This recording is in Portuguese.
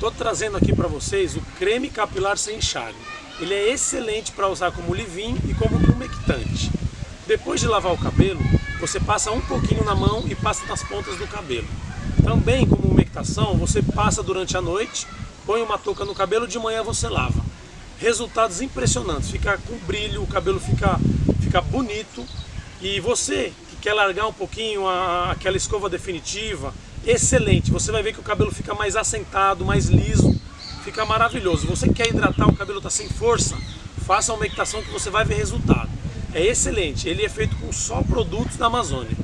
Estou trazendo aqui para vocês o creme capilar sem enxágue. Ele é excelente para usar como leave-in e como umectante. Depois de lavar o cabelo, você passa um pouquinho na mão e passa nas pontas do cabelo. Também como umectação, você passa durante a noite, põe uma touca no cabelo, de manhã você lava. Resultados impressionantes, fica com brilho, o cabelo fica, fica bonito. E você que quer largar um pouquinho a, aquela escova definitiva, excelente. Você vai ver que o cabelo fica mais assentado, mais liso, fica maravilhoso. Você quer hidratar, o cabelo está sem força, faça uma umectação que você vai ver resultado. É excelente, ele é feito com só produtos da Amazônia.